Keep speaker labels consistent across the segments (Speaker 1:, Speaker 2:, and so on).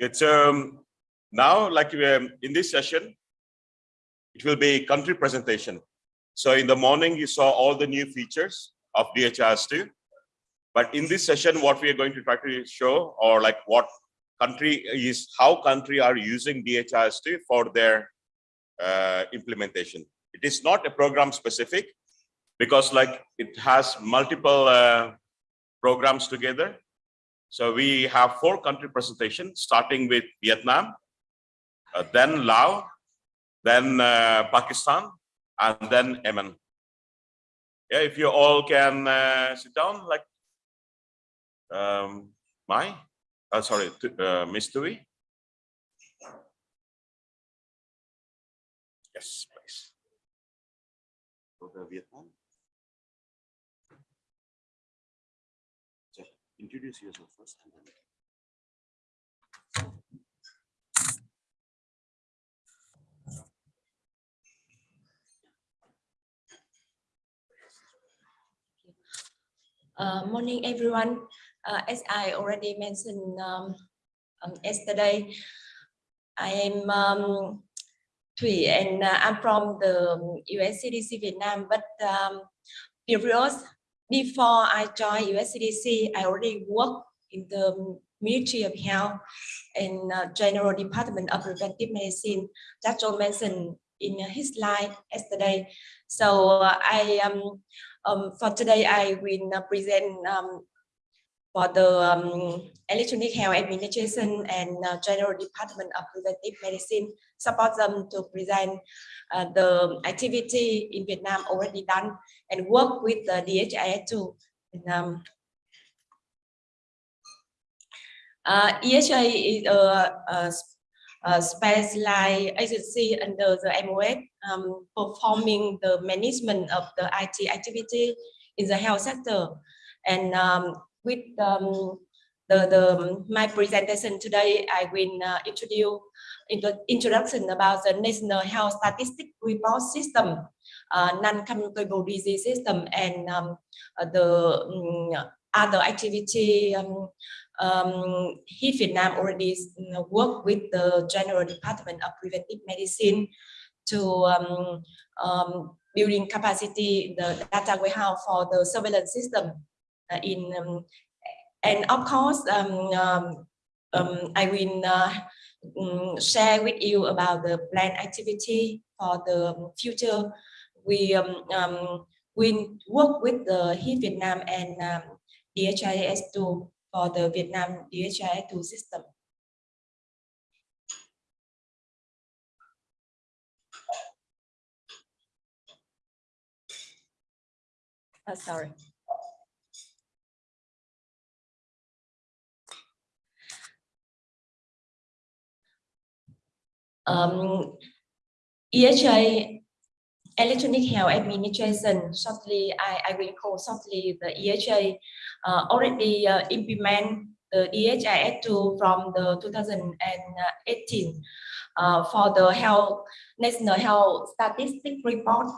Speaker 1: It's um, now like um, in this session, it will be country presentation. So in the morning, you saw all the new features of DHIS2. But in this session, what we are going to try to show or like what country is how country are using DHIS2 for their uh, implementation. It is not a program specific because like it has multiple uh, programs together. So we have four country presentations starting with Vietnam, uh, then Laos, then uh, Pakistan, and then Yemen. Yeah, if you all can uh, sit down, like um, my, uh, sorry, uh, Miss Thủy. Yes, please. Introduce yourself first.
Speaker 2: Uh, morning, everyone. Uh, as I already mentioned um, um, yesterday, I am um, Thủy and uh, I'm from the US CDC Vietnam. But um, previous, before I joined US CDC, I already worked in the Ministry of Health and uh, General Department of Preventive Medicine. That John mentioned in his slide yesterday. So uh, I um, um, for today, I will uh, present um, for the um, electronic health administration and uh, general department of preventive medicine support them to present uh, the activity in Vietnam already done and work with the DHIS2. And, um, uh, EHA is a, a, a specialized agency under the MOH um, performing the management of the IT activity in the health sector. And um, with um, the, the my presentation today, I will uh, introduce into introduction about the National Health Statistic Report System, uh, non-communicable disease system, and um, uh, the um, other activity. Um, um, he Vietnam already work with the General Department of Preventive Medicine to um, um, building capacity the data warehouse for the surveillance system uh, in um, and of course um, um, um, I will uh, mm, share with you about the plan activity for the future. We um, um, we work with the HISP Vietnam and um, DHIS2 for the Vietnam DHIS2 system. Oh, sorry. Um, Electronic Health Administration, shortly, I, I call shortly the EHA, uh, already uh, implement the DHIS2 from the 2018 uh, for the health national health statistic report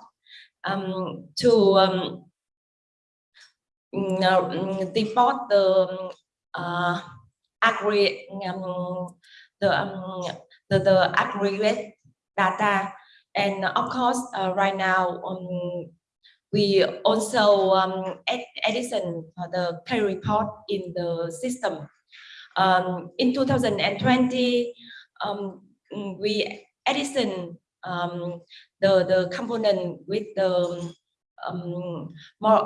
Speaker 2: um, to um, report the uh, agree um, the um, the, the aggregate data. And of course, uh, right now, um, we also um, add addition the pay report in the system. Um, in 2020, um, we addition um, the, the component with the um, more,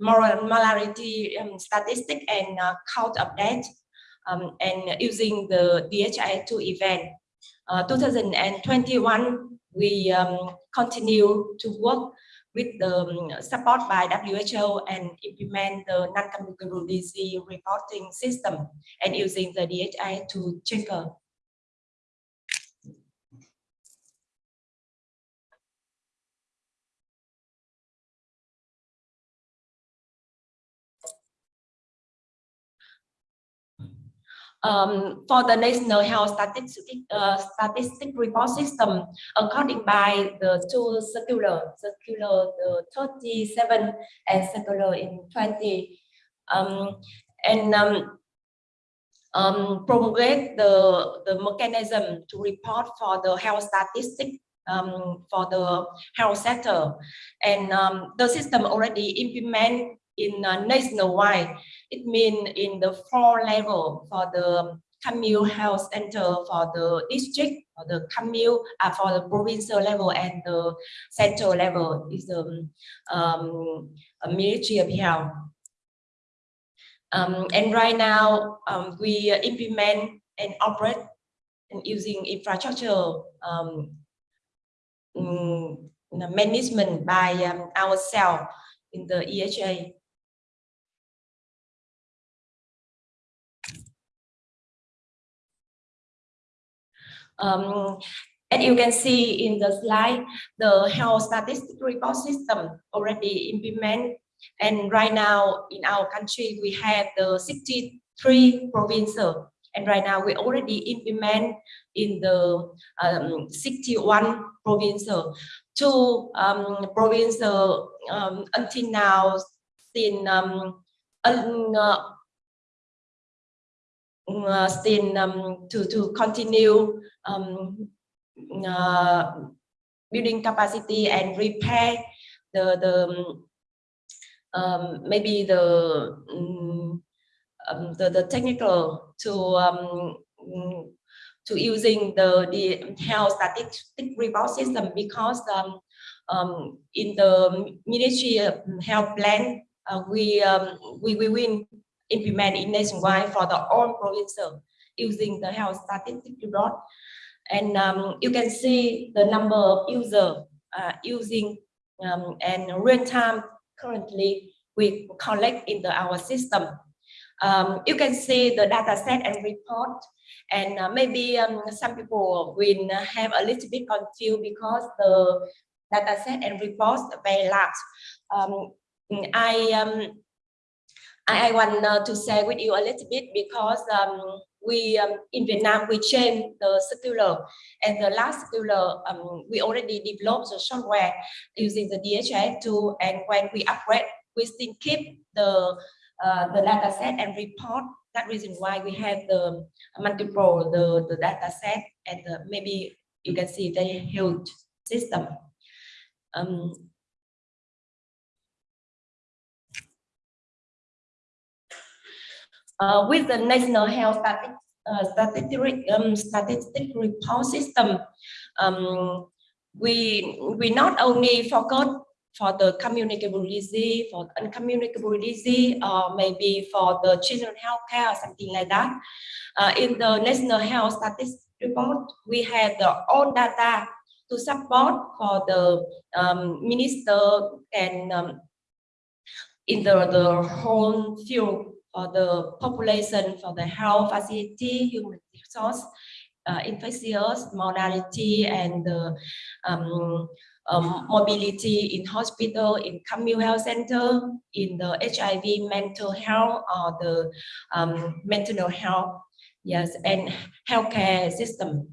Speaker 2: molarity um, statistic and uh, count death um, and using the DHIS2 event. Uh, 2021, we um, continue to work with the um, support by WHO and implement the non-communicable disease reporting system and using the DHIS2 checker. Um, for the National Health Statistic, uh, Statistic Report System, according by the two circular, circular the 37 and circular in 20. Um, and um, um, promulgate the, the mechanism to report for the health statistic um, for the health sector. And um, the system already implement in uh, nationwide. It means in the four level for the commune health center for the district, for the commune, uh, for the provincial level and the central level is the um, a Ministry of Health. Um, and right now, um, we implement and operate and using infrastructure um, mm, management by um, ourselves in the EHA. Um, as you can see in the slide, the health statistic report system already implemented. And right now in our country, we have the 63 provinces. And right now we already implement in the um, 61 provinces. Two um, provinces um, until now still um, uh, uh, still um, to to continue um, uh, building capacity and repair the the um, maybe the um, um, the, the technical to um, mm, to using the the health statistic report system because um, um, in the Ministry Health plan uh, we um, we we will implement it nationwide for the all provinces using the health statistic report and um, you can see the number of users uh, using um, and real time currently we collect into our system. Um, you can see the data set and report and uh, maybe um, some people will have a little bit confused because the data set and reports are very large. Um, I, um, I, I want uh, to share with you a little bit because um, we um, in Vietnam we change the circular. And the last circular um, we already developed the software using the DHIS2 and when we upgrade we still keep the uh, the data set and report that reason why we have the multiple the the data set and the, maybe you can see the huge system. Um, uh, with the National Health Static, uh, Statistic, um, Statistic Report System, um, we we not only focus for the communicable disease, for uncommunicable disease, or maybe for the children healthcare or something like that. Uh, in the National Health Statistics Report, we have the own data to support for the um, minister and um, in the, the whole field for the population, for the health facility, human resource, uh, infectious modality, and the um, um, mobility in hospital, in community health center, in the HIV mental health or the um, mental health, yes, and healthcare system.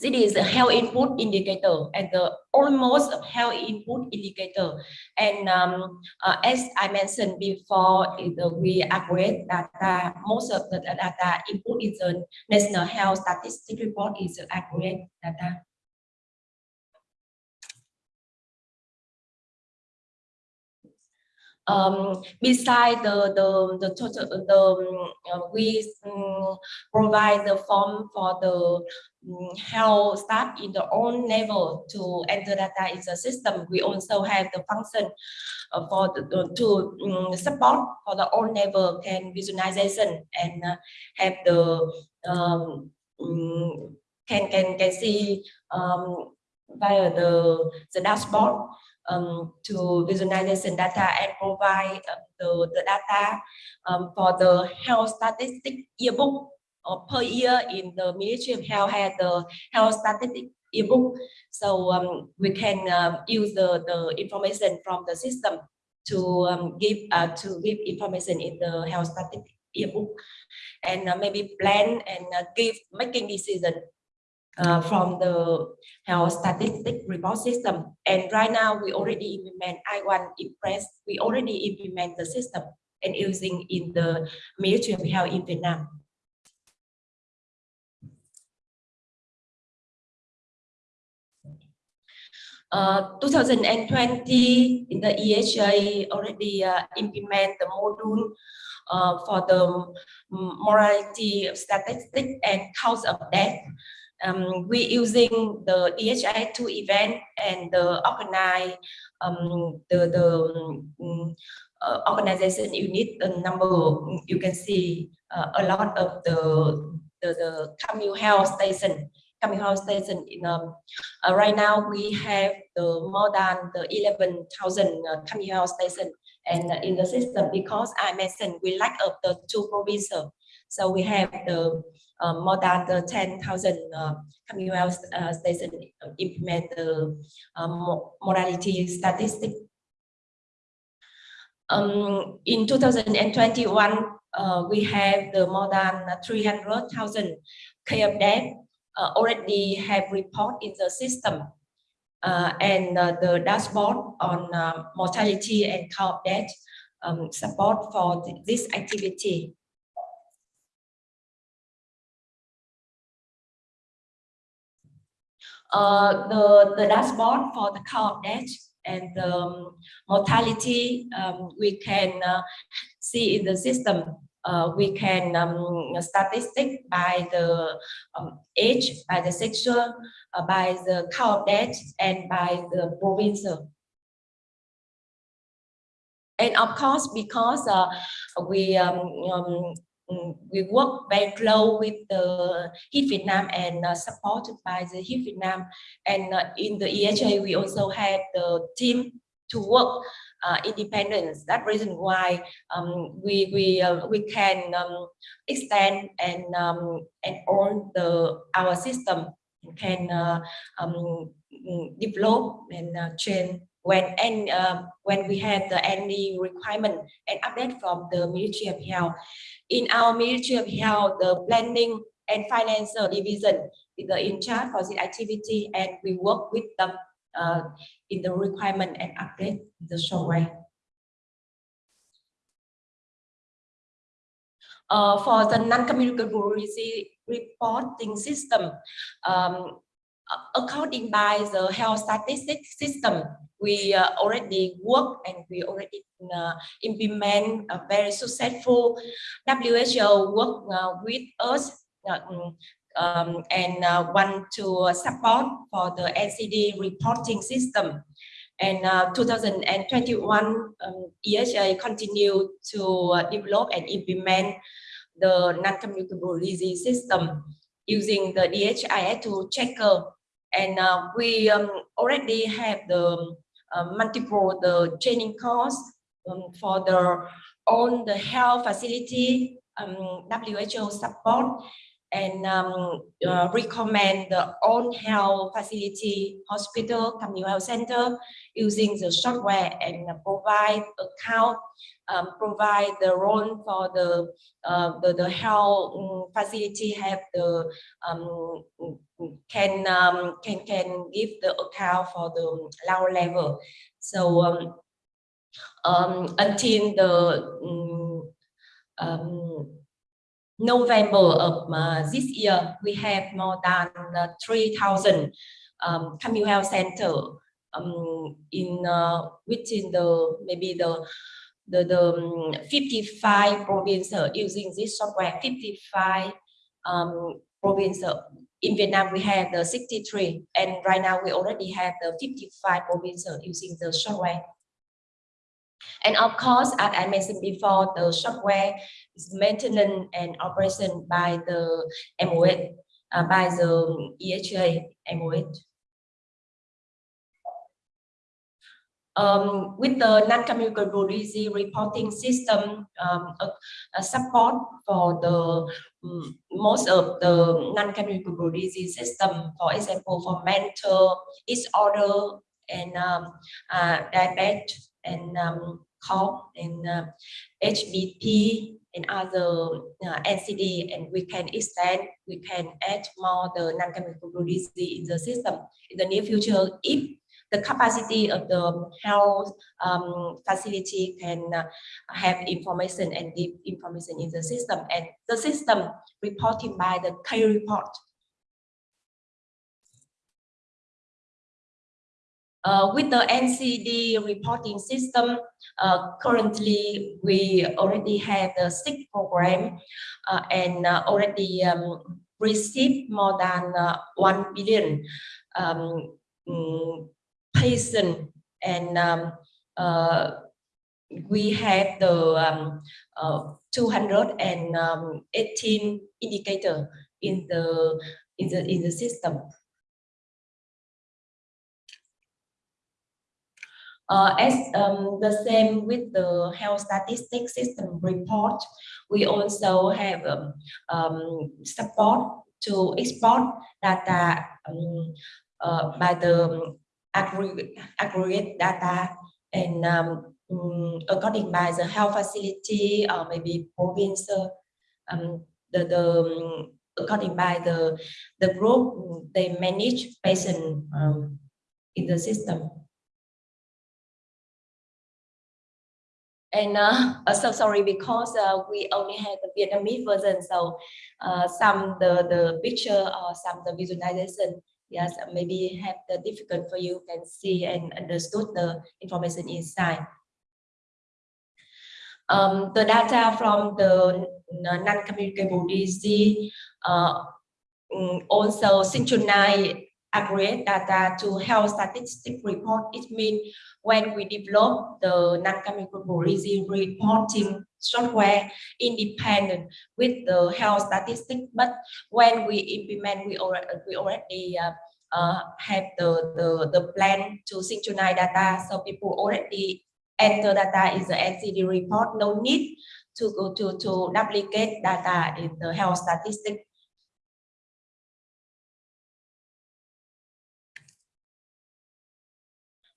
Speaker 2: This is a health input indicator and the almost health input indicator. And um, uh, as I mentioned before, we upgrade data. Most of the data input is the National Health Statistic Report is accurate data. Um, beside the the the total the um, uh, we um, provide the form for the um, health staff in the own level to enter data in the system. We also have the function uh, for the, the to um, support for the own level can visualization and uh, have the um, can can can see um, via the the dashboard um, to visualization data and provide uh, the, the data um, for the health statistic yearbook or per year in the Ministry of Health had the health statistic yearbook. So um, we can um, use the, the information from the system to um, give uh, to give information in the health statistic yearbook and uh, maybe plan and uh, give making decision uh, from the health statistic report system. And right now we already implement I1 Impress. We already implement the system and using in the Ministry of Health in Vietnam. Uh, 2020 in the EHA already uh, implement the module uh, for the morality statistic and cause of death. Um, we using the DHIS2 event and the organize um, the the um, uh, organization unit the number you can see uh, a lot of the the, the communal health station. Communal health station in um, uh, right now we have the more than the 11,000 uh, communal health station and uh, in the system because I mentioned we lack of the two provincial so we have the uh, more than the 10,000 uh, communal health uh, station implement the um, morality statistic. Um, in 2021, uh, we have the more than 300,000 case of death uh, already have report in the system. Uh, and uh, the dashboard on uh, mortality and cause of death um, support for th this activity. Uh, the, the dashboard for the of death and the um, mortality um, we can uh, see in the system. Uh, we can um, statistic by the um, age, by the sexual, uh, by the of death, and by the province. And of course, because uh, we um, um, we work very close with the HISP Vietnam and uh, supported by the HISP Vietnam. And uh, in the EHA, we also have the team to work uh, independence. That reason why um, we we uh, we can um, extend and um, and own the our system can uh, um, develop and uh, change when and uh, when we have the any requirement and update from the Ministry of Health. In our Ministry of Health, the planning and financial division is the in charge for this activity and we work with them uh, in the requirement and update the software. Uh, for the non-communicable reporting system, um, according by the health statistics system, we uh, already work and we already uh, implement a very successful WHO work uh, with us uh, mm, um, and uh, want to support for the NCD reporting system. And uh, 2021, um, EHA continue to develop and implement the non-communicable disease system using the DHIS2 checker. And we um, already have the uh, multiple the training course um, for the on the health facility um, WHO support and um, uh, recommend the own health facility, hospital, community health center using the software and provide account, um, provide the role for the uh, the, the health um, facility have the um, can um, can can give the account for the lower level. So um, um, until the um, November of uh, this year, we have more than uh, 3,000 um, community health center um, in uh, within the maybe the the, the um, 55 provinces using this software. 55 um, provinces. In Vietnam we have the 63 and right now we already have the 55 provinces using the software and of course, as I mentioned before, the software is maintenance and operation by the MOH, uh, by the EHA MOH. Um, with the non-communicable disease reporting system um, support for the um, most of the non-communicable disease system, for example, for mental disorder and um, uh, diabetes and um, COP and uh, and other uh, NCD, and we can extend, we can add more the non-communicable disease in the system in the near future if the capacity of the health um, facility can uh, have information and give information in the system and the system reporting by the K report. Uh, with the NCD reporting system, uh, currently we already have the six program uh, and uh, already um, received more than uh, 1 billion um, mm, patient and um, uh, we have the um, uh, 218 indicator in the in the in the system. Uh, as um, the same with the health statistics system report, we also have um, um, support to export data um, uh, by the aggregate, aggregate data and um, mm, according by the health facility or maybe province, uh, um, the, the um, according by the the group they manage patient um, in the system. And uh, so sorry because uh, we only have the Vietnamese version, so uh, some the the picture or some the visualization, yes, maybe have the difficult for you can see and understood the information inside. Um, the data from the non-communicable disease uh, mm, also synchronize aggregate data to health statistic report. It means when we develop the non-communicable disease reporting software independent with the health statistic, but when we implement, we already, we already uh, uh, have the, the, the plan to synchronize data. So people already enter data in the NCD report, no need to go to, to duplicate data in the health statistic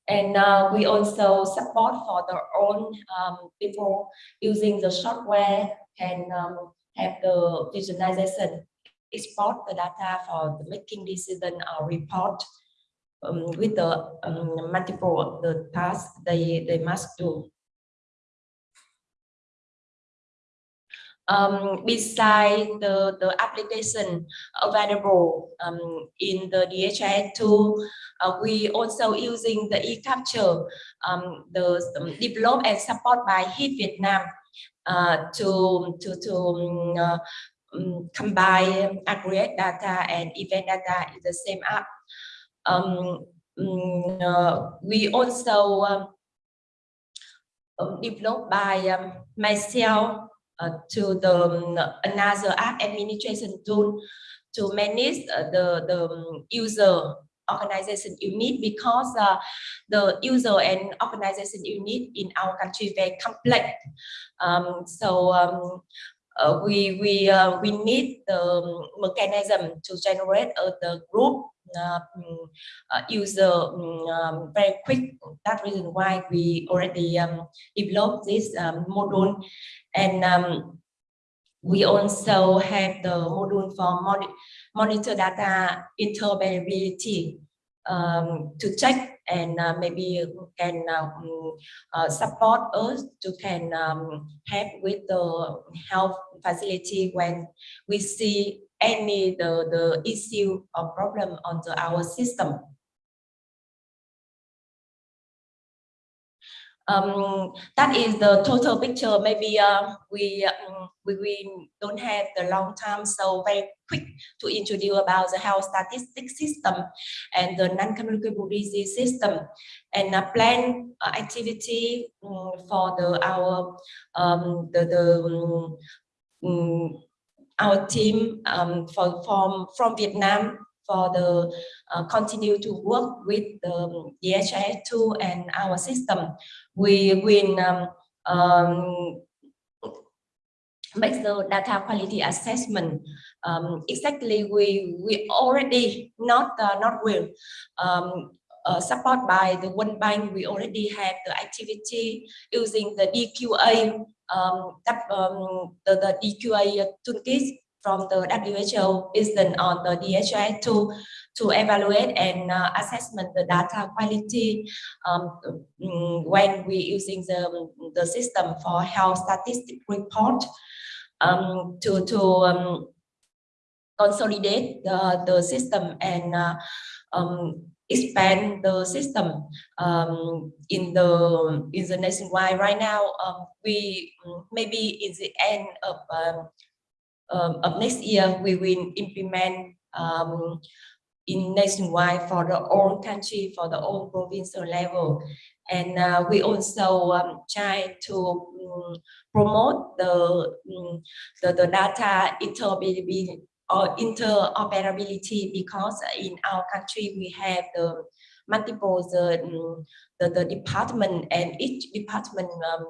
Speaker 2: And uh, we also support for their own um, people using the software can um, have the visualization, export the data for the making decision or report um, with the um, multiple the tasks they, they must do. Um, beside the, the application available um, in the DHIS2, uh, we also using the eCapture, um, the um, developed and support by HISP Vietnam uh, to, to, to um, uh, um, combine aggregate data and event data in the same app. Um, uh, we also um, developed by myself to the um, another app administration tool to manage uh, the the um, user organization unit because uh, the user and organization unit in our country very complex. Um, so um, uh, we we uh, we need the um, mechanism to generate uh, the group uh, uh, user mm, um, very quick. That reason why we already um, developed this um, module, and um, we also have the module for monitor, monitor data interoperability um, to check and uh, maybe can um, uh, support us to can um, help with the health facility when we see any the, the issue or problem on the, our system. Um, that is the total picture. Maybe uh, we, um, we we don't have the long time, so very quick to introduce about the health statistics system and the non-communicable disease system and a plan uh, activity um, for the our um, the the um, our team um, for, from, from Vietnam for the uh, continue to work with the DHIS2 and our system. We will um, um, make the data quality assessment. Um, exactly, we we already not uh, not will um, uh, support by the World Bank. We already have the activity using the DQA um, that, um, the, the DQA toolkit from the WHO based on the DHIS2 to evaluate and uh, assessment the data quality um, mm, when we using the the system for health statistic report um, to to um, consolidate the the system and uh, um, expand the system um, in the in the nationwide. Right now, um, we mm, maybe in the end of um, um, of next year we will implement um, in nationwide for the whole country for the whole provincial level, and uh, we also um, try to mm, promote the, mm, the the data interoperability interoperability because in our country we have the multiple the mm, the, the department and each department um,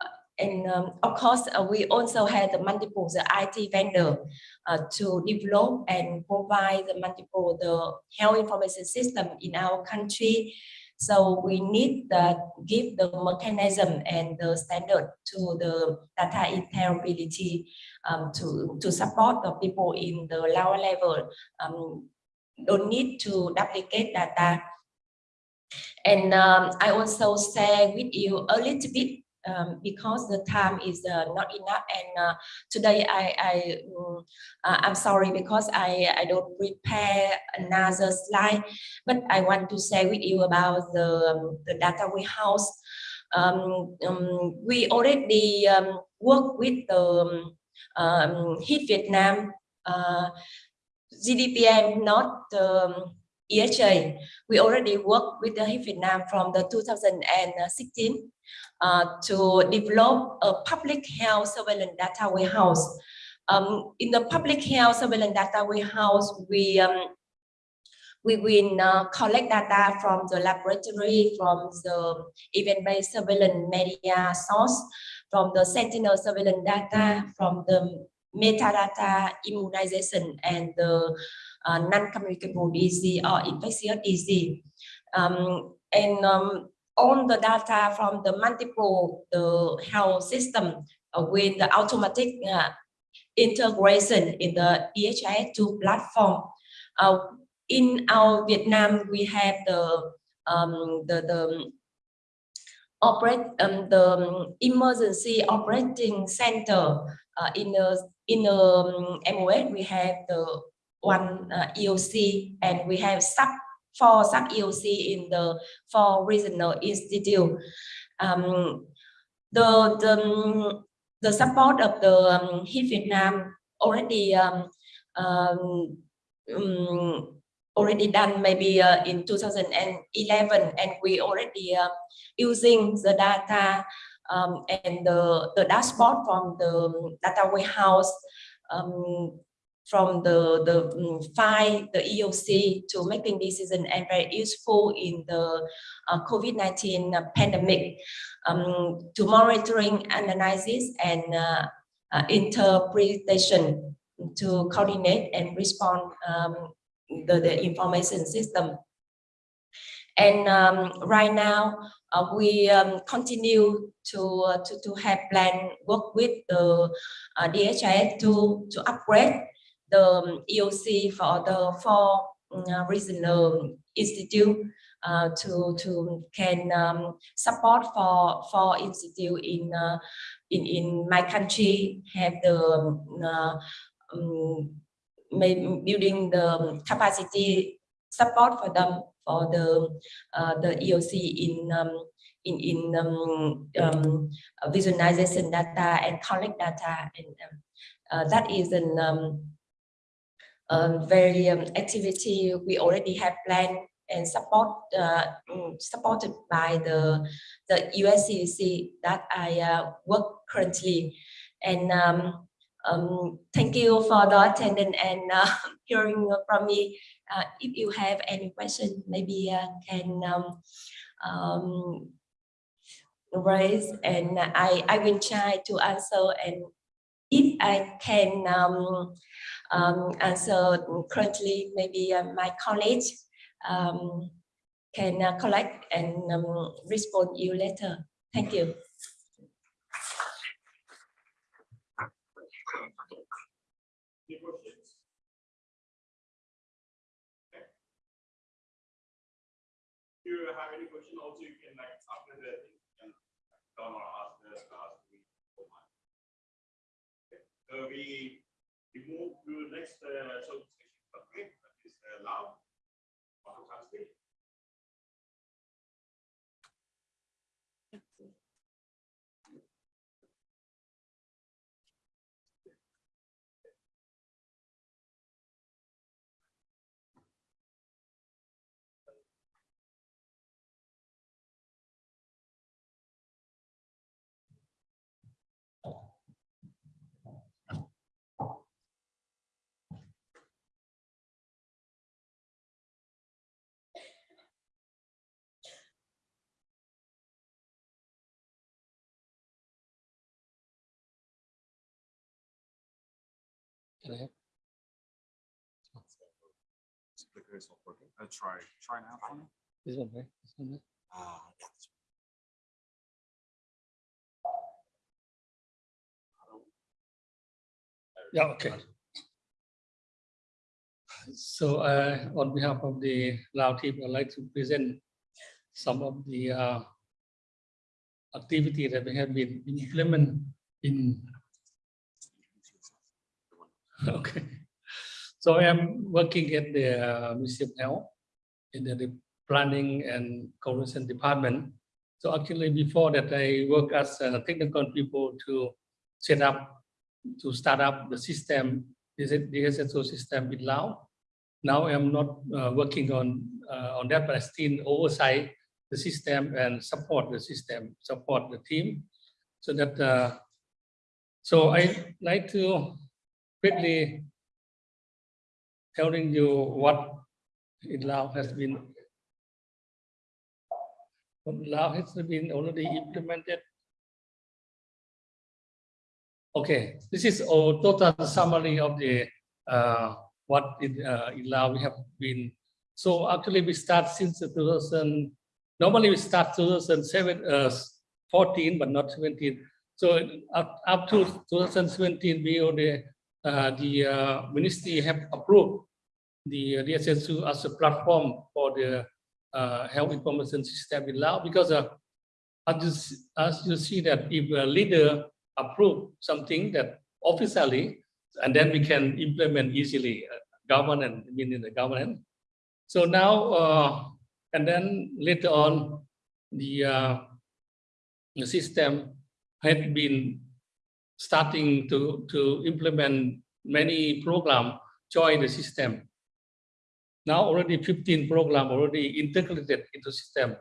Speaker 2: uh, and um, of course uh, we also have the multiple the IT vendor uh, to develop and provide the multiple the health information system in our country so we need that give the mechanism and the standard to the data interoperability um, to, to support the people in the lower level. Um, don't need to duplicate data. And um, I also share with you a little bit um, because the time is uh, not enough. And uh, today I, I um, I'm sorry because I, I don't prepare another slide but I want to share with you about the, um, the data warehouse. Um, um, we already um, work with the HISP Vietnam uh, GDPM not um, EHA we already work with the HISP Vietnam from the 2016 uh, to develop a public health surveillance data warehouse. Um, in the public health surveillance data warehouse, we um, we will uh, collect data from the laboratory, from the event-based surveillance media source, from the sentinel surveillance data, from the metadata immunization and the uh, non-communicable disease or infectious disease. Um, and um, on the data from the multiple the health system uh, with the automatic uh, integration in the DHIS2 platform. Uh, in our Vietnam, we have the um, the the operate um, the emergency operating center uh, in the in the um, MOH. We have the one uh, EOC and we have sub for sub EOC in the four regional institute. Um, the, the, the support of the um, HISP Vietnam already um, um, um, already done maybe uh, in 2011 and we already uh, using the data um, and the, the dashboard from the data warehouse um, from the, the um, file, the EOC to making decision and very useful in the uh, COVID-19 uh, pandemic um, to monitoring, analysis and uh, uh, interpretation to coordinate and respond um, the, the information system. And um, right now, uh, we um, continue to, uh, to, to have plan work with the uh, DHIS2, to upgrade the um, EOC for the four uh, regional institute uh, to to can um, support for for institute in uh, in in my country have the uh, um, building the capacity support for them for the uh, the EOC in um, in in um, um, visualization data and collect data and um, that is an um, very um, activity we already have planned and support uh, mm, supported by the the USCDC that I uh, work currently. And um, um, thank you for the attendance and uh, hearing from me. Uh, if you have any question maybe uh, can um, um, raise and I I will try to answer and if I can um, um, so currently maybe uh, my colleague um, can uh, collect and um, respond you later. Thank you.
Speaker 1: Have any question also, you can like after the thing, or ask the ask me. Okay. So we we move to next uh, section, okay, that is uh, lab.
Speaker 3: Is not working. Uh, try, try now.
Speaker 4: This one, right? This one, right?
Speaker 3: Ah, yeah.
Speaker 4: Yeah, okay. So uh, on behalf of the Lao team, I'd like to present some of the uh, activity that we have been implement in. Okay. So I am working at the uh, Museum Health in the planning and coordination department. So actually before that, I work as a technical people to set up to start up the system, is it the SSO system in Lao. Now I'm not uh, working on uh, on that, but I still oversight the system and support the system, support the team. So that uh, so I like to quickly telling you what in Lao has been what has been already implemented Okay, this is a total summary of the uh, what in, uh, we have been. So actually we start since the 2000, normally we start 2007, uh, 14, but not 17. So up, up to 2017, we already, uh, the uh, ministry have approved the uh, DHIS2 as a platform for the uh, health information system in Lao because uh, as, you, as you see that if a leader approve something that officially, and then we can implement easily uh, governance, meaning the government. So now, uh, and then later on, the, uh, the system had been starting to, to implement many program, join the system. Now already 15 program already integrated into system.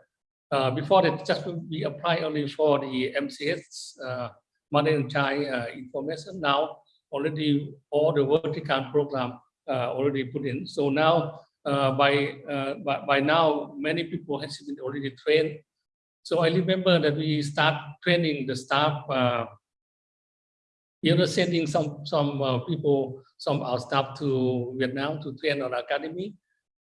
Speaker 4: Uh, before that, just we apply only for the MCH uh, and uh, information. Now already all the vertical program uh, already put in. So now uh, by, uh, by by now many people has been already trained. So I remember that we start training the staff. You know, sending some some uh, people, some our staff to Vietnam to train our academy,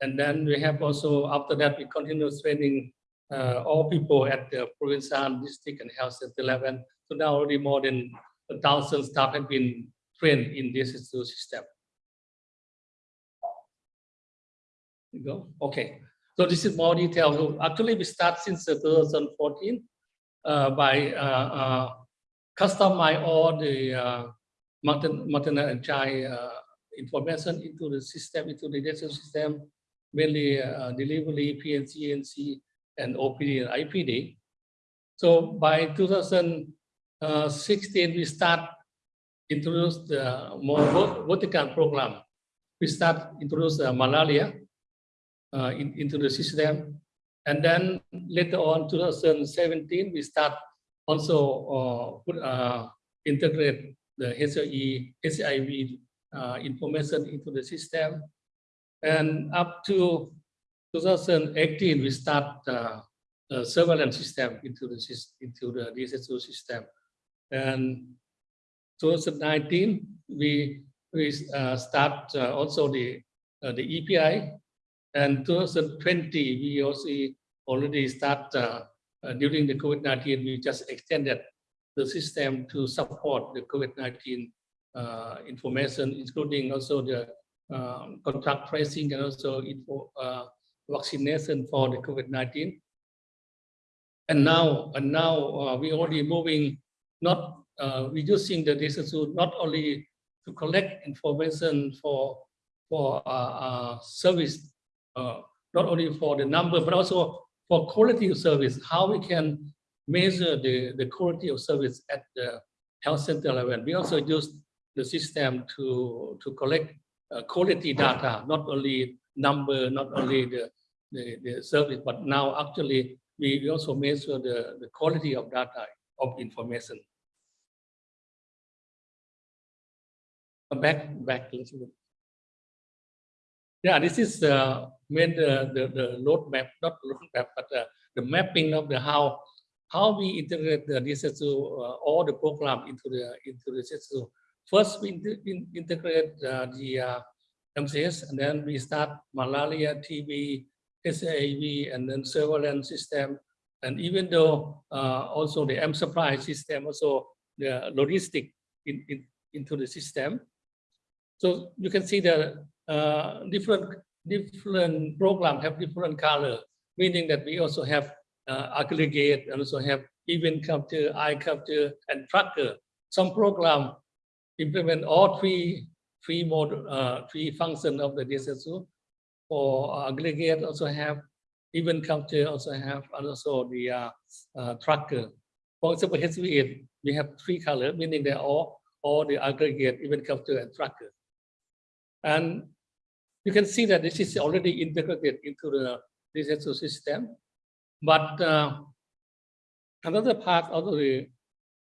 Speaker 4: and then we have also after that we continue training uh, all people at the provincial, district, and health center level. So now already more than a thousand staff have been trained in this system. You go. Okay. So this is more detail. So actually, we start since uh, 2014 uh, by uh, uh, customize all the uh, maternal and child uh, information into the system, into the data system, mainly uh, delivery, PNC, NC, and OPD and IPD. So by 2016, we start introduce the more vert- vertical program. We start introduce uh, malaria uh, in, into the system. And then later on, 2017, we start also uh, put, uh, integrate the HIE, HIV uh, information into the system. And up to 2018, we start uh, surveillance system into the into the DHIS2 system. And 2019, we we uh, start uh, also the the EPI, and 2020 we also already start during the COVID-19. We just extended the system to support the COVID-19 uh, information, including also the um, contact tracing and also info, uh, vaccination for the COVID-19. And now, and now uh, we already moving, not, uh, we the data tool not only to collect information for, for uh, uh, service, uh, not only for the number, but also for quality of service, how we can measure the, the quality of service at the health center level. We also use the system to, to collect uh, quality data, not only number, not only the, the, the service, but now actually we also measure the, the quality of data of information. Back, back. a little. Yeah, this is uh, made the, the, the roadmap, not roadmap, but uh, the mapping of the how, how we integrate the DHIS2, uh, all the program into the, into the DHIS2. First, we inte- in- integrate uh, the uh, MCH, and then we start malaria, TB, SAV, and then surveillance system. And even though uh, also the mSupply system, also the logistic in, in, into the system. So you can see the uh, different, different program have different color, meaning that we also have uh, aggregate and also have event capture, eye capture, and tracker. Some program implement all three, three mode, uh, three function of the DHIS2. For aggregate also have event capture also have and also the uh, uh, tracker. For example, HV8, we have three color, meaning they all, all the aggregate, event capture and tracker. And you can see that this is already integrated into the DHIS2 system. But uh, another part of the,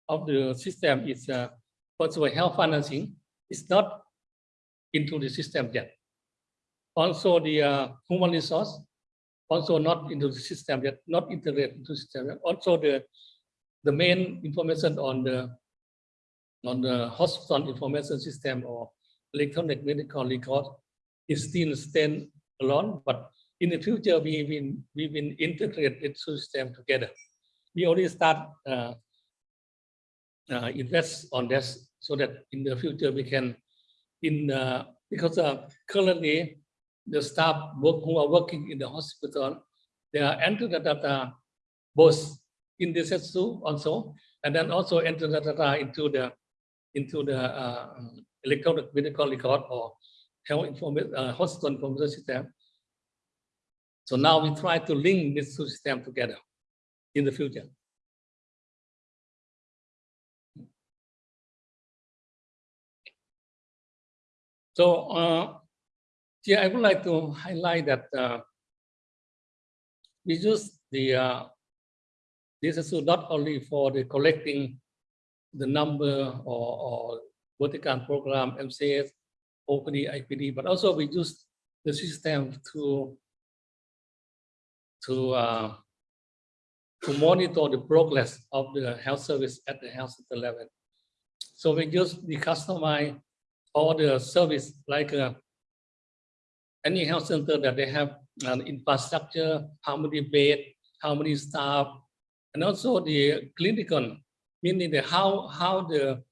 Speaker 4: of the system is uh, all, health financing is not into the system yet. Also, the uh, human resource also not into the system yet, not integrated into the system. yet. Also, the the main information on the on the hospital information system or electronic medical record is still stand alone, but in the future, we will we will integrate the system together. We already start uh, uh, invest on this so that in the future we can in uh, because uh, currently the staff work who are working in the hospital they are enter the data both in the DHIS2 also and then also enter the data into the into the uh, electronic medical record or health information uh, hospital information system. So now we try to link this two system together in the future. So uh, here I would like to highlight that uh, we use the uh, this is not only for the collecting the number or, or vertical program MCH, OPD, IPD, but also we use the system to to uh, to monitor the progress of the health service at the health center level. So we use the customize all the service like uh, any health center that they have an infrastructure, how many bed, how many staff, and also the clinical, meaning the how how the